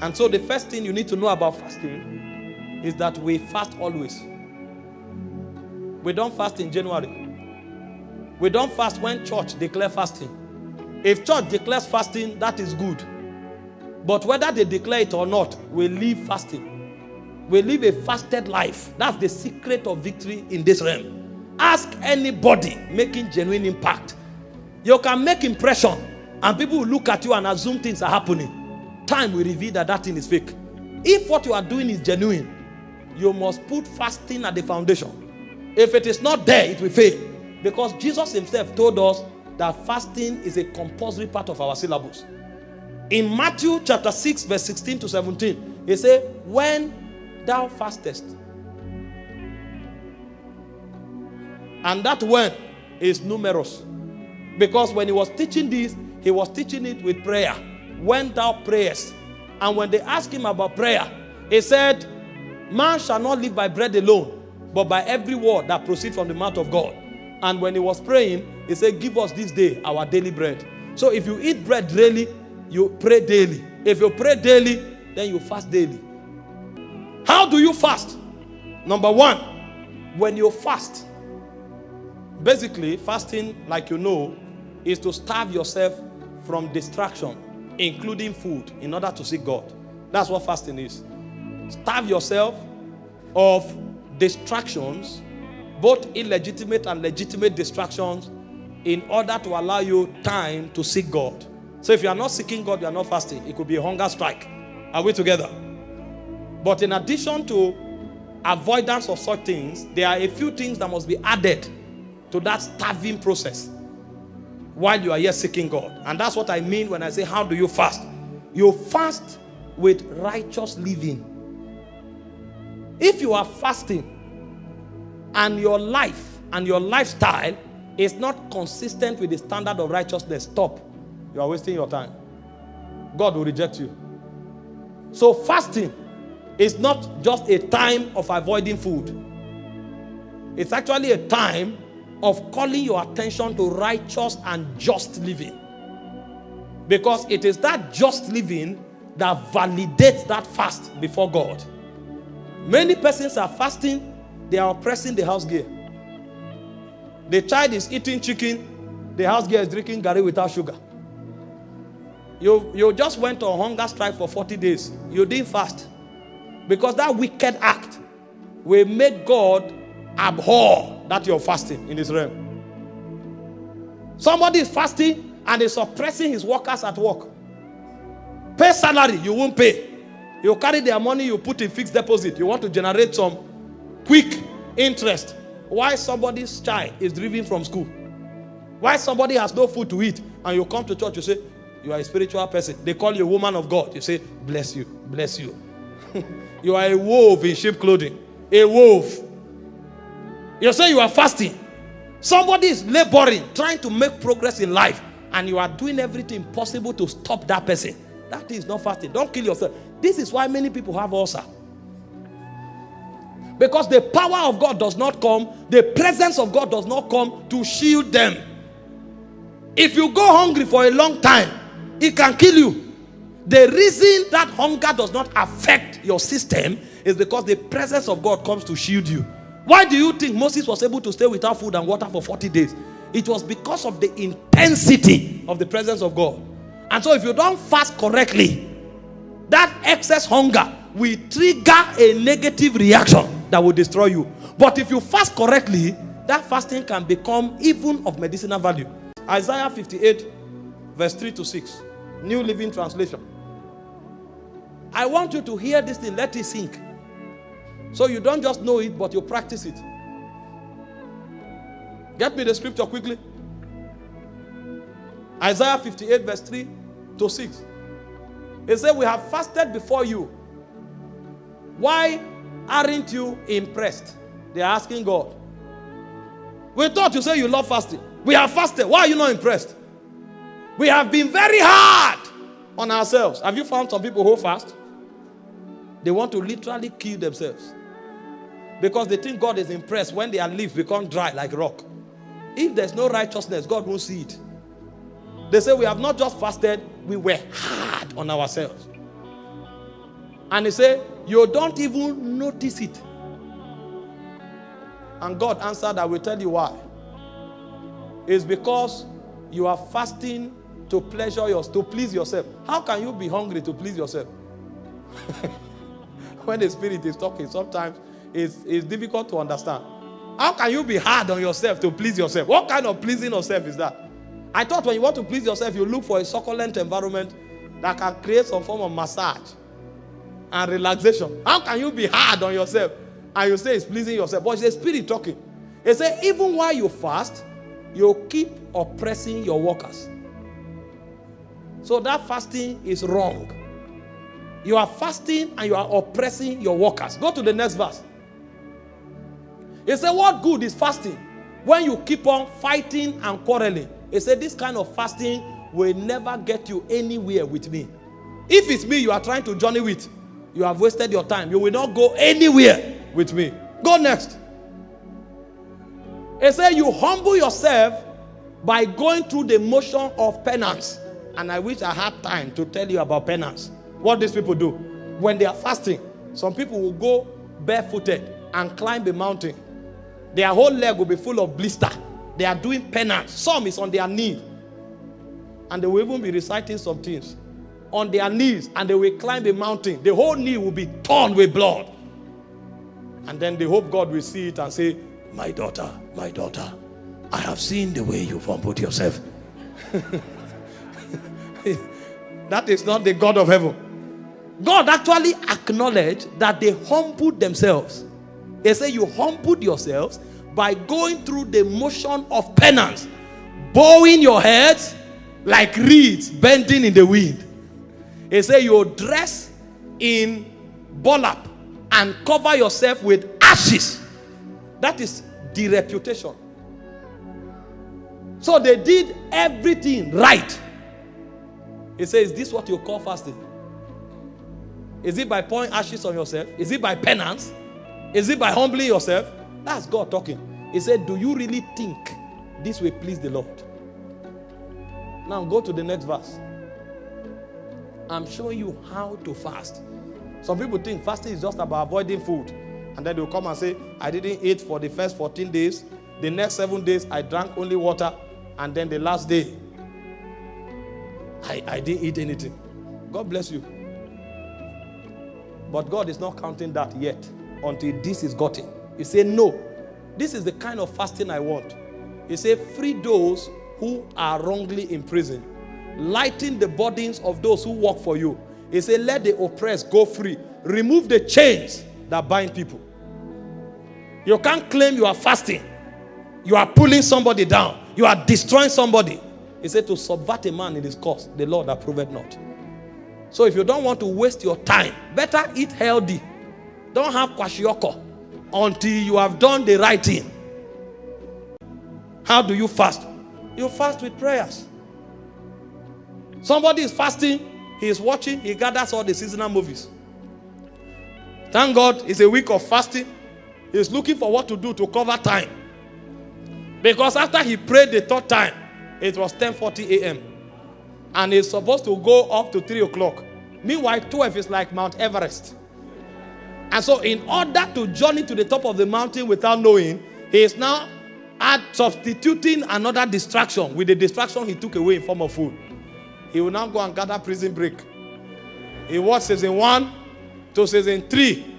And so the first thing you need to know about fasting is that we fast always. We don't fast in January. We don't fast when church declare fasting. If church declares fasting, that is good. But whether they declare it or not, we live fasting. We live a fasted life. That's the secret of victory in this realm. Ask anybody making genuine impact. You can make impression and people will look at you and assume things are happening. Time will reveal that that thing is fake. If what you are doing is genuine, you must put fasting at the foundation. If it is not there, it will fail. Because Jesus himself told us that fasting is a compulsory part of our syllabus. In Matthew chapter 6, verse 16 to 17, he said, When thou fastest, and that when is numerous. Because when he was teaching this, he was teaching it with prayer. When thou prayest. And when they asked him about prayer, he said, Man shall not live by bread alone, but by every word that proceeds from the mouth of God. And when he was praying, he said, Give us this day our daily bread. So if you eat bread daily, you pray daily. If you pray daily, then you fast daily. How do you fast? Number one, when you fast, basically, fasting, like you know, is to starve yourself from distraction, including food, in order to seek God. That's what fasting is. Starve yourself of distractions, both illegitimate and legitimate distractions, in order to allow you time to seek God. So if you are not seeking God, you are not fasting. It could be a hunger strike. Are we together? But in addition to avoidance of such things, there are a few things that must be added to that starving process while you are here seeking God. And that's what I mean when I say, How do you fast? You fast with righteous living. If you are fasting and your life and your lifestyle is not consistent with the standard of righteousness, stop. You are wasting your time. God will reject you. So, fasting is not just a time of avoiding food, it's actually a time of calling your attention to righteous and just living. Because it is that just living that validates that fast before God. Many persons are fasting, they are oppressing the house gear. The child is eating chicken, the house gear is drinking garri without sugar. You, you just went on hunger strike for 40 days. You didn't fast. Because that wicked act will make God abhor that you're fasting in this realm. Somebody is fasting and is suppressing his workers at work. Pay salary, you won't pay. You carry their money, you put in fixed deposit. You want to generate some quick interest. Why somebody's child is driven from school? Why somebody has no food to eat and you come to church, you say, you are a spiritual person. They call you a woman of God. You say, bless you, bless you. you are a wolf in sheep clothing. A wolf. You say you are fasting. Somebody is laboring, trying to make progress in life, and you are doing everything possible to stop that person. That is not fasting. Don't kill yourself. This is why many people have ulcer. Because the power of God does not come, the presence of God does not come to shield them. If you go hungry for a long time, it can kill you. The reason that hunger does not affect your system is because the presence of God comes to shield you. Why do you think Moses was able to stay without food and water for 40 days? It was because of the intensity of the presence of God. And so, if you don't fast correctly, that excess hunger will trigger a negative reaction that will destroy you. But if you fast correctly, that fasting can become even of medicinal value. Isaiah 58, verse 3 to 6, New Living Translation. I want you to hear this thing, let it sink. So you don't just know it, but you practice it. Get me the scripture quickly. Isaiah 58, verse 3 to 6. It said, We have fasted before you. Why aren't you impressed? They're asking God. We thought you say you love fasting. We have fasted. Why are you not impressed? We have been very hard on ourselves. Have you found some people who fast? They want to literally kill themselves. Because they think God is impressed when their leaves become dry like rock. If there's no righteousness, God won't see it. They say we have not just fasted, we were hard on ourselves. And they say, You don't even notice it. And God answered, I will tell you why. It's because you are fasting to pleasure yours, to please yourself. How can you be hungry to please yourself? when the spirit is talking, sometimes it's, difficult to understand. How can you be hard on yourself to please yourself? What kind of pleasing yourself is that? I thought when you want to please yourself, you look for a succulent environment that can create some form of massage and relaxation. How can you be hard on yourself and you say it's pleasing yourself? But it's the spirit talking. It says, even while you fast, you keep oppressing your workers. So that fasting is wrong. You are fasting and you are oppressing your workers. Go to the next verse. He said, What good is fasting when you keep on fighting and quarreling? He said, This kind of fasting will never get you anywhere with me. If it's me you are trying to journey with, you have wasted your time. You will not go anywhere with me. Go next. He said, You humble yourself by going through the motion of penance. And I wish I had time to tell you about penance. What these people do when they are fasting, some people will go barefooted and climb a mountain. Their whole leg will be full of blister. They are doing penance. Some is on their knee. And they will even be reciting some things on their knees and they will climb a mountain. The whole knee will be torn with blood. And then they hope God will see it and say, My daughter, my daughter, I have seen the way you've humbled yourself. that is not the God of heaven. God actually acknowledged that they humbled themselves. He say You humbled yourselves by going through the motion of penance, bowing your heads like reeds bending in the wind. They say You dress in burlap and cover yourself with ashes. That is the reputation. So they did everything right. He says, Is this what you call fasting? Is it by pouring ashes on yourself? Is it by penance? Is it by humbling yourself? That's God talking. He said, Do you really think this will please the Lord? Now go to the next verse. I'm showing you how to fast. Some people think fasting is just about avoiding food. And then they'll come and say, I didn't eat for the first 14 days. The next seven days, I drank only water. And then the last day, I, I didn't eat anything. God bless you. But God is not counting that yet until this is gotten. He said, No, this is the kind of fasting I want. He said, Free those who are wrongly in prison, lighten the burdens of those who work for you. He said, Let the oppressed go free, remove the chains that bind people. You can't claim you are fasting, you are pulling somebody down, you are destroying somebody. He said, To subvert a man in his course, the Lord approved not. So if you don't want to waste your time, better eat healthy. Don't have kwashiorkor until you have done the right thing. How do you fast? You fast with prayers. Somebody is fasting, he is watching, he gathers all the seasonal movies. Thank God it's a week of fasting. He's looking for what to do to cover time. Because after he prayed the third time, it was 10:40 a.m. And he's supposed to go up to 3 o'clock. Meanwhile, 12 is like Mount Everest. And so, in order to journey to the top of the mountain without knowing, he is now add, substituting another distraction with the distraction he took away in form of food. He will now go and gather prison break. He watched season one to season three,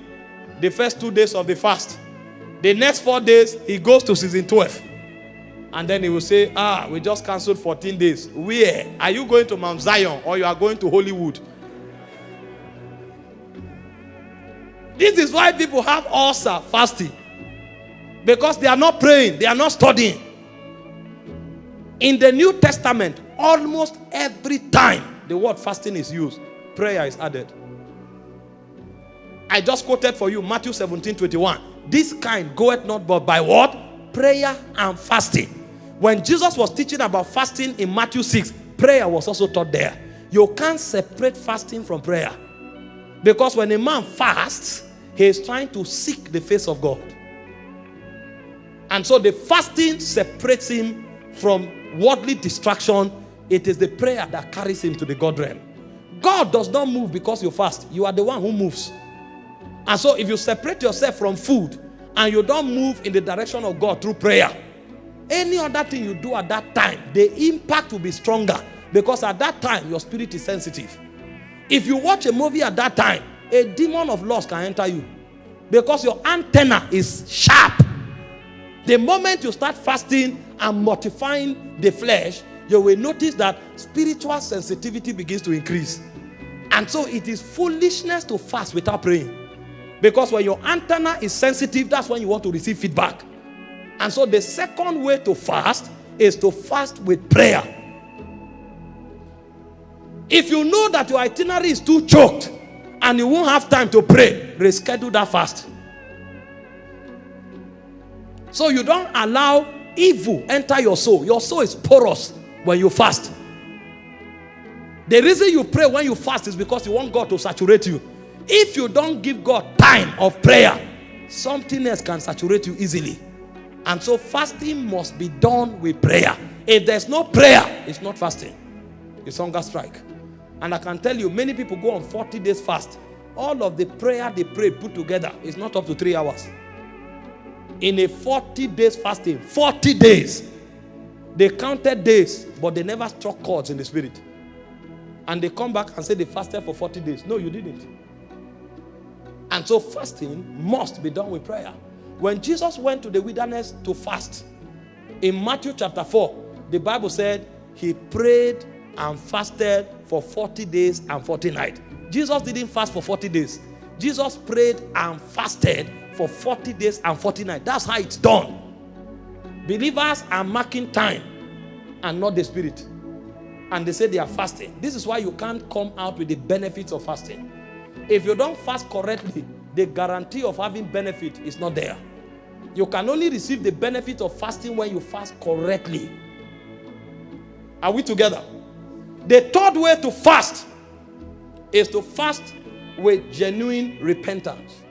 the first two days of the fast. The next four days, he goes to season 12. And then he will say, Ah, we just canceled 14 days. Where? Are you going to Mount Zion or you are going to Hollywood? This is why people have ulcer fasting. Because they are not praying, they are not studying. In the New Testament, almost every time the word fasting is used, prayer is added. I just quoted for you Matthew 17 21. This kind goeth not but by what? Prayer and fasting. When Jesus was teaching about fasting in Matthew 6, prayer was also taught there. You can't separate fasting from prayer. Because when a man fasts, he is trying to seek the face of God. And so the fasting separates him from worldly distraction. It is the prayer that carries him to the God realm. God does not move because you fast. You are the one who moves. And so if you separate yourself from food and you don't move in the direction of God through prayer, any other thing you do at that time, the impact will be stronger because at that time your spirit is sensitive. If you watch a movie at that time, a demon of lust can enter you because your antenna is sharp. The moment you start fasting and mortifying the flesh, you will notice that spiritual sensitivity begins to increase. And so it is foolishness to fast without praying. Because when your antenna is sensitive, that's when you want to receive feedback. And so the second way to fast is to fast with prayer. If you know that your itinerary is too choked and you won't have time to pray, reschedule that fast. So you don't allow evil enter your soul. Your soul is porous when you fast. The reason you pray when you fast is because you want God to saturate you. If you don't give God time of prayer, something else can saturate you easily. And so fasting must be done with prayer. If there's no prayer, it's not fasting. It's hunger strike. And I can tell you, many people go on 40 days fast. All of the prayer they pray put together is not up to three hours. In a 40 days fasting, 40 days, they counted days, but they never struck chords in the spirit. And they come back and say they fasted for 40 days. No, you didn't. And so fasting must be done with prayer. When Jesus went to the wilderness to fast, in Matthew chapter 4, the Bible said he prayed and fasted for 40 days and 40 nights. Jesus didn't fast for 40 days. Jesus prayed and fasted for 40 days and 40 nights. That's how it's done. Believers are marking time and not the spirit. And they say they are fasting. This is why you can't come out with the benefits of fasting. If you don't fast correctly, the guarantee of having benefit is not there. You can only receive the benefit of fasting when you fast correctly. Are we together? The third way to fast is to fast with genuine repentance.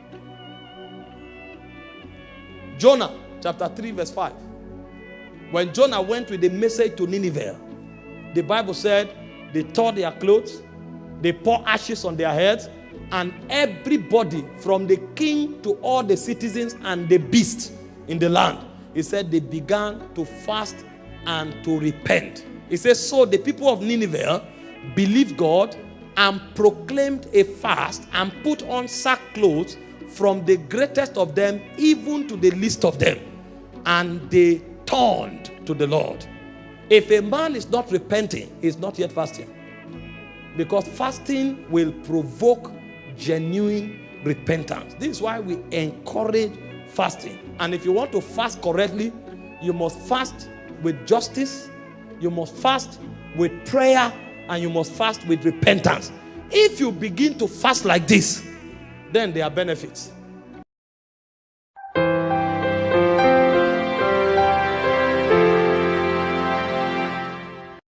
Jonah chapter 3 verse 5. When Jonah went with the message to Nineveh, the Bible said they tore their clothes, they pour ashes on their heads, and everybody from the king to all the citizens and the beasts in the land, he said they began to fast and to repent. He says, so the people of Nineveh believed God and proclaimed a fast and put on sackcloth from the greatest of them even to the least of them. And they turned to the Lord. If a man is not repenting, he's not yet fasting. Because fasting will provoke genuine repentance. This is why we encourage fasting. And if you want to fast correctly, you must fast with justice, you must fast with prayer, and you must fast with repentance. If you begin to fast like this, then there are benefits.